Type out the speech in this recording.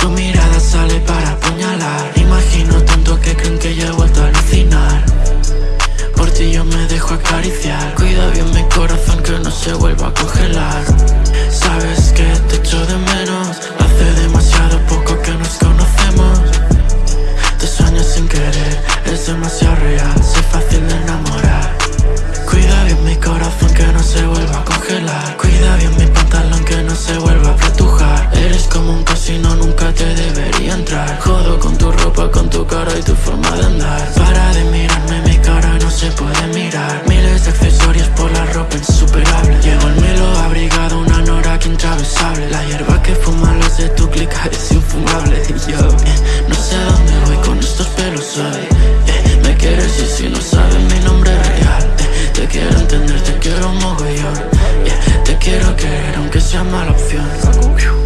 Tu mirada sale para apuñalar Imagino tanto que creen que ya he vuelto a alucinar Por ti yo me dejo acariciar Cuida bien mi corazón que no se vuelva a congelar. Sabes que te echo de menos. Hace demasiado poco que nos conocemos. Te sueño sin querer, es demasiado real Soy fácil de enamorar. Cuida bien mi corazón que no se vuelva a congelar. Cuida bien mi pantalón que no se vuelva a apretujar Eres como un casino, nunca te debería entrar. Jodo con tu ropa, intravesable La hierba que fuman los de tu clica es infumable. Yo, eh, no sé dónde voy con estos pelos hoy eh, Me quieres y si no sabes mi nombre real eh, Te quiero entender, te quiero mogollón Te quiero querer aunque sea mala opción